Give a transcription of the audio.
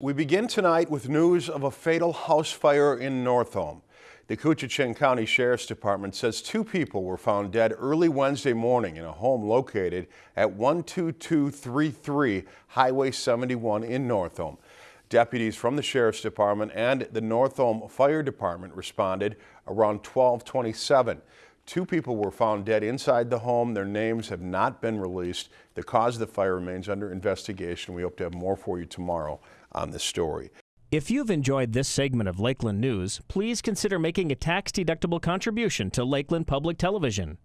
We begin tonight with news of a fatal house fire in Northome. The Koochiching County Sheriff's Department says two people were found dead early Wednesday morning in a home located at 12233 Highway 71 in Northome. Deputies from the Sheriff's Department and the Northome Fire Department responded around 1227. Two people were found dead inside the home. Their names have not been released. The cause of the fire remains under investigation. We hope to have more for you tomorrow on this story. If you've enjoyed this segment of Lakeland News, please consider making a tax-deductible contribution to Lakeland Public Television.